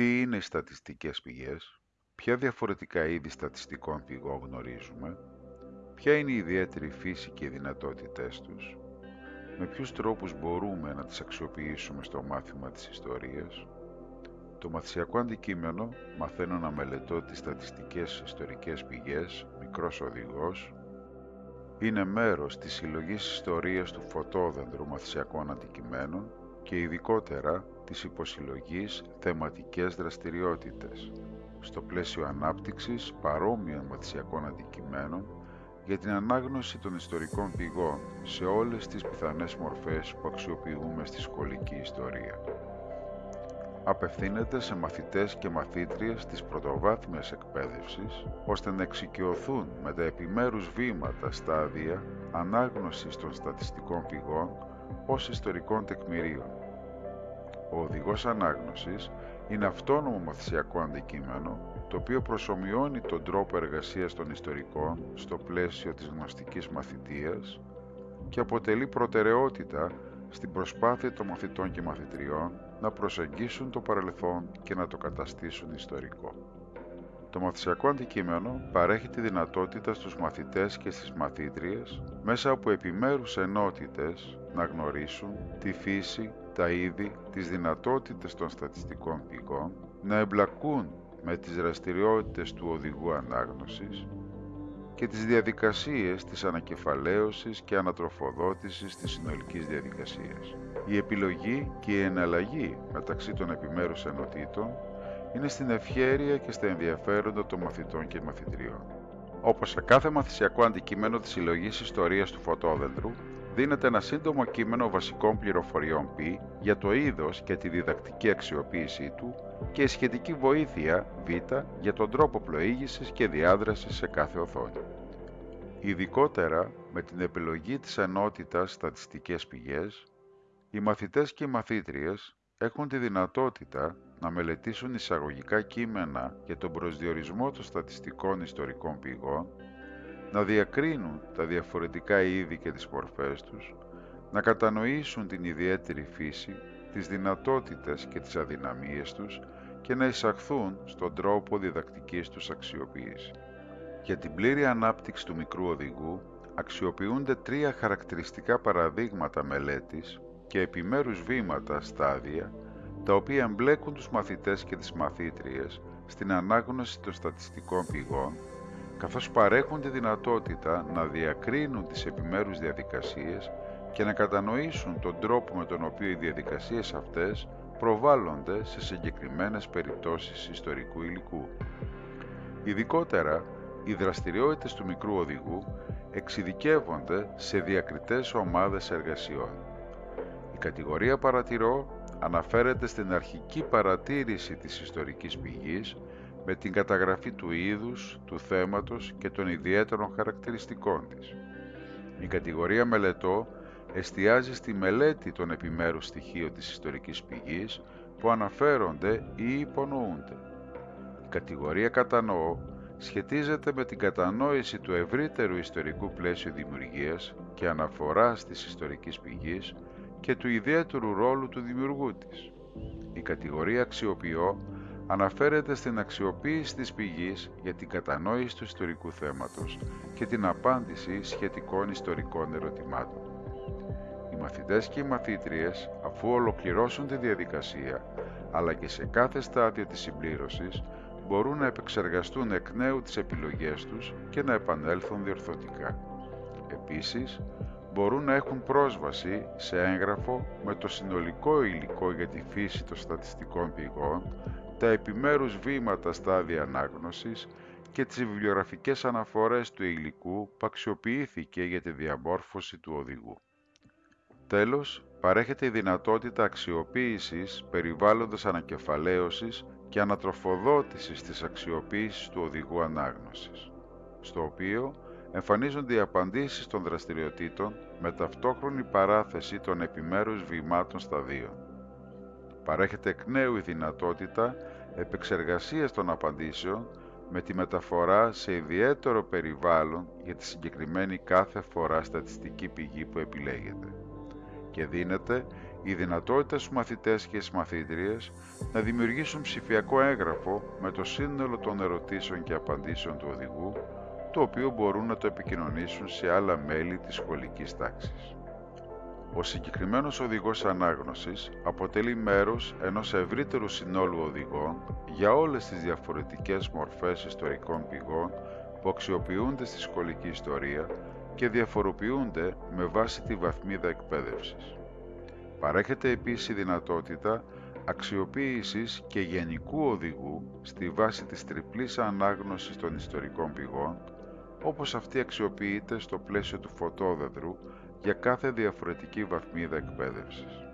Τι είναι οι στατιστικές πηγές, ποια διαφορετικά είδη στατιστικών πηγών γνωρίζουμε, ποια είναι η ιδιαίτερη φύση και οι δυνατότητές τους, με ποιους τρόπους μπορούμε να τις αξιοποιήσουμε στο μάθημα της ιστορίας; Το μαθησιακό αντικείμενο μαθαίνω να μελετώ τις στατιστικές ιστορικές πηγές, μικρός οδηγός, είναι μέρος της συλλογής ιστορίας του φωτόδεντρου μαθησιακών αντικειμένων και ειδικότερα της υποσυλλογής θεματικές δραστηριότητες, στο πλαίσιο ανάπτυξης παρόμοιων μαθησιακών αντικειμένων για την ανάγνωση των ιστορικών πηγών σε όλες τις πιθανές μορφές που αξιοποιούμε στη σχολική ιστορία. Απευθύνεται σε μαθητές και μαθήτριες της πρωτοβάθμιας εκπαίδευσης, ώστε να εξοικειωθούν με τα επιμέρους βήματα στάδια ανάγνωσης των στατιστικών πηγών ως ιστορικών τεκμηρίων. Ο οδηγός ανάγνωσης είναι αυτόνομο μαθησιακό αντικείμενο το οποίο προσωμιώνει τον τρόπο εργασίας των ιστορικών στο πλαίσιο της γνωστικής μαθητείας και αποτελεί προτεραιότητα στην προσπάθεια των μαθητών και μαθητριών να προσεγγίσουν το παρελθόν και να το καταστήσουν ιστορικό. Το μαθησιακό αντικείμενο παρέχει τη δυνατότητα στους μαθητές και στις μαθήτριες μέσα από επιμέρους ενότητες να γνωρίσουν τη φύση, τα είδη, τις δυνατότητες των στατιστικών πηγών, να εμπλακούν με τις δραστηριότητες του οδηγού ανάγνωσης και τις διαδικασίες της ανακεφαλαίωσης και ανατροφοδότησης της συνολικής διαδικασίας. Η επιλογή και η εναλλαγή μεταξύ των επιμέρους ενωτήτων είναι στην ευχέρεια και στα ενδιαφέροντα των μαθητών και μαθητριών. Όπως σε κάθε μαθησιακό αντικείμενο της συλλογής ιστορίας του φωτόδεντρου, δίνεται ένα σύντομο κείμενο βασικών πληροφοριών π για το είδος και τη διδακτική αξιοποίησή του και η σχετική βοήθεια β για τον τρόπο πλοήγησης και διάδρασης σε κάθε οθόνη. Ειδικότερα με την επιλογή της ενότητας στατιστικές πηγές, οι μαθητές και οι μαθήτριες έχουν τη δυνατότητα να μελετήσουν εισαγωγικά κείμενα για τον προσδιορισμό των στατιστικών ιστορικών πηγών να διακρίνουν τα διαφορετικά είδη και τις μορφές τους, να κατανοήσουν την ιδιαίτερη φύση, τις δυνατότητες και τις αδυναμίες τους και να εισαχθούν στον τρόπο διδακτικής τους αξιοποίησης. Για την πλήρη ανάπτυξη του μικρού οδηγού αξιοποιούνται τρία χαρακτηριστικά παραδείγματα μελέτης και επιμέρους βήματα στάδια τα οποία εμπλέκουν τους μαθητές και τις μαθήτριες στην ανάγνωση των στατιστικών πηγών καθώς παρέχουν τη δυνατότητα να διακρίνουν τις επιμέρους διαδικασίες και να κατανοήσουν τον τρόπο με τον οποίο οι διαδικασίες αυτές προβάλλονται σε συγκεκριμένες περιπτώσεις ιστορικού υλικού. Ειδικότερα, οι δραστηριότητες του μικρού οδηγού εξειδικεύονται σε διακριτές ομάδες εργασιών. Η κατηγορία παρατηρώ αναφέρεται στην αρχική παρατήρηση της ιστορικής πηγής με την καταγραφή του είδους, του θέματος και των ιδιαίτερων χαρακτηριστικών της. Η κατηγορία μελετώ εστιάζει στη μελέτη των επιμέρους στοιχείων της ιστορικής πηγής που αναφέρονται ή υπονοούνται. Η κατηγορία κατανοώ σχετίζεται με την κατανόηση του ευρύτερου ιστορικού πλαίσιου δημιουργίας και αναφοράς της ιστορικής πηγής και του ιδιαίτερου ρόλου του δημιουργού της. Η κατηγορία αξιοποιώ αναφέρεται στην αξιοποίηση της πηγής για την κατανόηση του ιστορικού θέματος και την απάντηση σχετικών ιστορικών ερωτημάτων. Οι μαθητές και οι μαθήτριες, αφού ολοκληρώσουν τη διαδικασία, αλλά και σε κάθε στάδιο της συμπλήρωσης, μπορούν να επεξεργαστούν εκ νέου τις επιλογές τους και να επανέλθουν διορθωτικά. Επίσης, μπορούν να έχουν πρόσβαση σε έγγραφο με το συνολικό υλικό για τη φύση των στατιστικών πηγών τα επιμέρους βήματα στάδια ανάγνωσης και τις βιβλιογραφικές αναφορές του υλικού που αξιοποιήθηκε για τη διαμόρφωση του οδηγού. Τέλος, παρέχεται η δυνατότητα αξιοποίησης περιβάλλοντος ανακεφαλαίωσης και ανατροφοδότησης της αξιοποίησης του οδηγού ανάγνωσης, στο οποίο εμφανίζονται οι απαντήσεις των δραστηριοτήτων με ταυτόχρονη παράθεση των επιμέρους βημάτων σταδίων παρέχεται εκ νέου η δυνατότητα επεξεργασίας των απαντήσεων με τη μεταφορά σε ιδιαίτερο περιβάλλον για τη συγκεκριμένη κάθε φορά στατιστική πηγή που επιλέγεται και δίνεται η δυνατότητα στους μαθητές και στις μαθήτριες να δημιουργήσουν ψηφιακό έγγραφο με το σύνολο των ερωτήσεων και απαντήσεων του οδηγού, το οποίο μπορούν να το επικοινωνήσουν σε άλλα μέλη της σχολικής τάξης. Ο συγκεκριμένος οδηγός ανάγνωσης αποτελεί μέρος ενός ευρύτερου συνόλου οδηγών για όλες τις διαφορετικές μορφές ιστορικών πηγών που αξιοποιούνται στη σχολική ιστορία και διαφοροποιούνται με βάση τη βαθμίδα εκπαίδευσης. Παρέχεται επίσης η δυνατότητα αξιοποίησης και γενικού οδηγού στη βάση της τριπλής ανάγνωσης των ιστορικών πηγών, όπως αυτή αξιοποιείται στο πλαίσιο του φωτόδεντρου για κάθε διαφορετική βαθμίδα εκπαίδευσης.